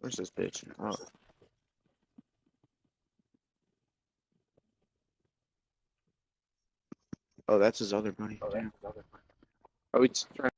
Where's this bitch? Oh. Oh, that's his other buddy. Oh, Are we trying